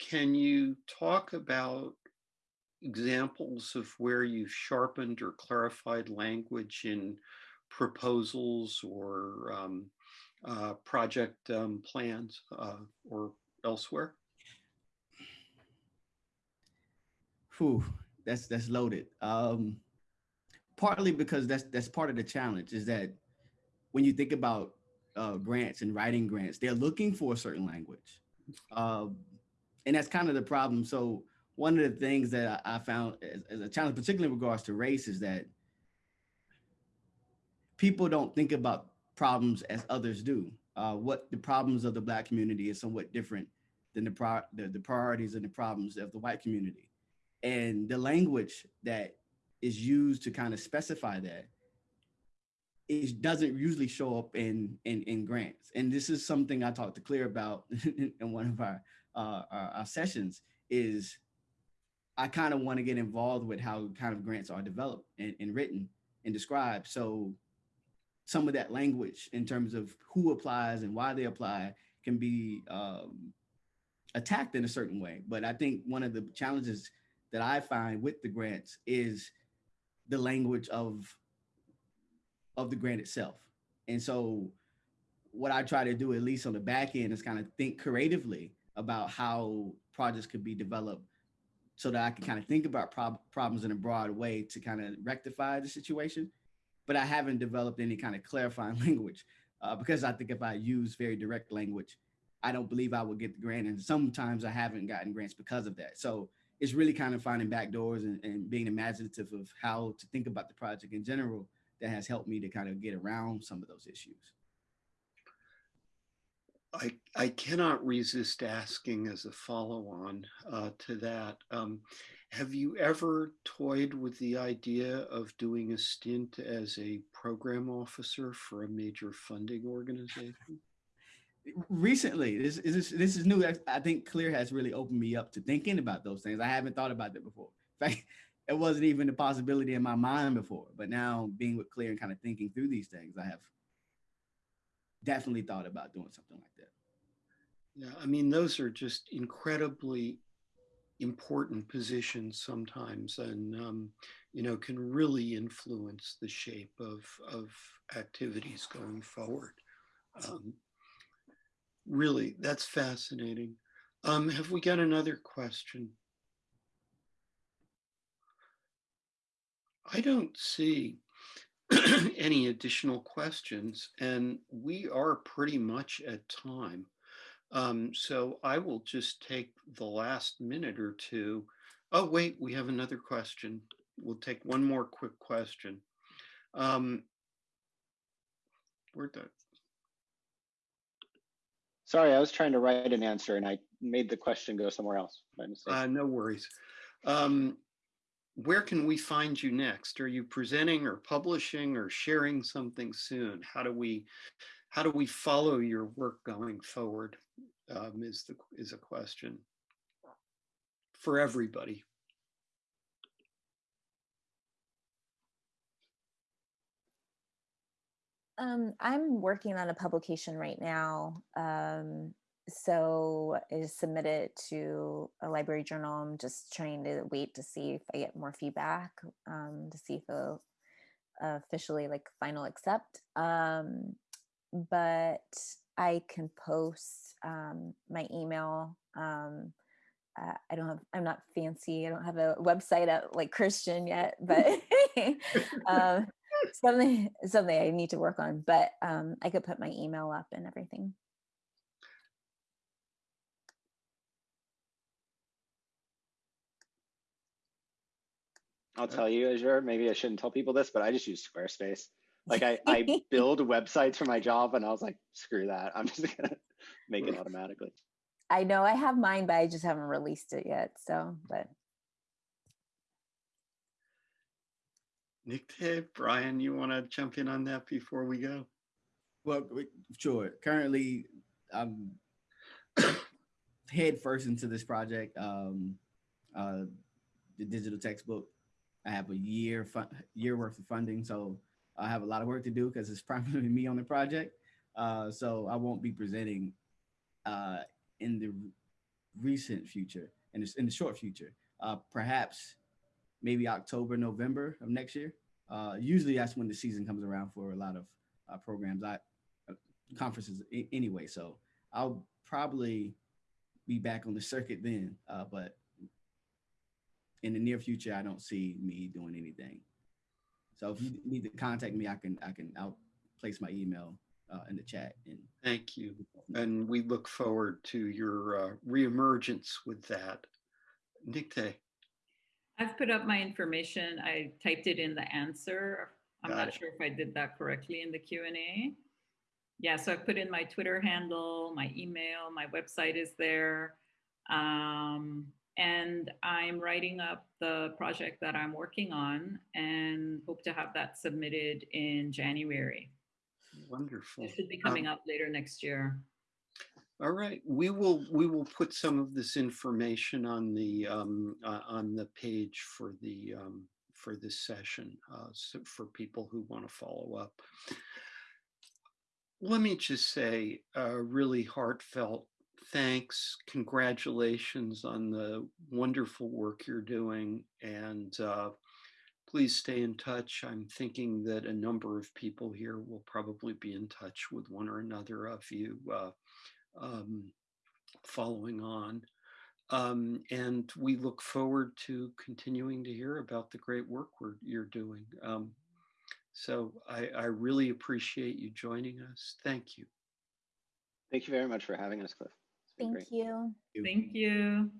Can you talk about examples of where you've sharpened or clarified language in proposals or um, uh, project um, plans uh, or elsewhere? Whew, that's that's loaded. Um, partly because that's that's part of the challenge is that when you think about uh, grants and writing grants, they're looking for a certain language, uh, and that's kind of the problem. So one of the things that I, found as, a challenge, particularly in regards to race, is that people don't think about problems as others do. Uh, what the problems of the Black community is somewhat different than the, pri the, the priorities and the problems of the white community. And the language that is used to kind of specify that it doesn't usually show up in, in, in grants. And this is something I talked to CLIR about in one of our uh, our, our sessions is I kind of want to get involved with how kind of grants are developed and, and written and described. So some of that language in terms of who applies and why they apply can be um, attacked in a certain way. But I think one of the challenges that I find with the grants is the language of of the grant itself. And so what I try to do, at least on the back end, is kind of think creatively about how projects could be developed so that I can kind of think about prob- problems in a broad way to kind of rectify the situation. But I haven't developed any kind of clarifying language uh, because I think if I use very direct language, I don't believe I will get the grant. And sometimes I haven't gotten grants because of that. So it's really kind of finding back doors and, and being imaginative of how to think about the project in general that has helped me to kind of get around some of those issues. I, I cannot resist asking as a follow-on uh, to that. Um, have you ever toyed with the idea of doing a stint as a program officer for a major funding organization? Recently, this is this is new. I think CLIR has really opened me up to thinking about those things. I haven't thought about that before. In fact, it wasn't even a possibility in my mind before. But now being with CLIR and kind of thinking through these things, I have definitely thought about doing something like that. Yeah, I mean, those are just incredibly important positions sometimes and, um, you know, can really influence the shape of, of activities going forward. Um, really, that's fascinating. Um, have we got another question? I don't see any additional questions and we are pretty much at time. Um, so I will just take the last minute or two. Oh, wait, we have another question. We'll take one more quick question. Um, where'd that? Sorry, I was trying to write an answer and I made the question go somewhere else by mistake. Uh, no worries. Um, where can we find you next? Are you presenting or publishing or sharing something soon? How do we how do we follow your work going forward? Um, is the is a question for everybody. Um, I'm working on a publication right now. Um, so I submitted to a library journal. I'm just trying to wait to see if I get more feedback um, to see if they'll officially like final accept. Um, but I can post um, my email. Um, uh, I don't have, I'm not fancy. I don't have a website out like Christian yet, but um, something, something I need to work on, but um, I could put my email up and everything. I'll tell you, Azure, maybe I shouldn't tell people this, but I just use Squarespace. Like I, I build websites for my job and I was like, screw that. I'm just gonna make it automatically. I know I have mine, but I just haven't released it yet. So, but Nick, hey, Brian, you want to jump in on that before we go? Well, sure. Currently, I'm head first into this project. Um, uh, the digital textbook. I have a year year worth of funding, so I have a lot of work to do because it's primarily me on the project. Uh, so I won't be presenting uh, in the recent future, in the, in the short future. Uh, perhaps maybe October, November of next year. Uh, usually that's when the season comes around for a lot of uh, programs, I uh, conferences anyway. So I'll probably be back on the circuit then, but in the near future, I don't see me doing anything. So if you need to contact me, I can I can I'll place my email uh, in the chat. And thank you, and we look forward to your uh, reemergence with that. Nikte. I've put up my information. I typed it in the answer. I'm Got not it. sure if I did that correctly in the Q and A. Yeah, so I put in my Twitter handle, my email, my website is there. Um, and I'm writing up the project that I'm working on and hope to have that submitted in January. Wonderful. It should be coming Um, up later next year. All right, we will, we will put some of this information on the, um, uh, on the page for the, um, for this session, uh, so for people who want to follow up. Let me just say a really heartfelt thanks, congratulations on the wonderful work you're doing and, uh, please stay in touch. I'm thinking that a number of people here will probably be in touch with one or another of you, uh, um, following on. Um, and we look forward to continuing to hear about the great work we're, you're doing. Um, so I, I really appreciate you joining us. Thank you. Thank you very much for having us, Cliff. It's been Thank you. Thank you.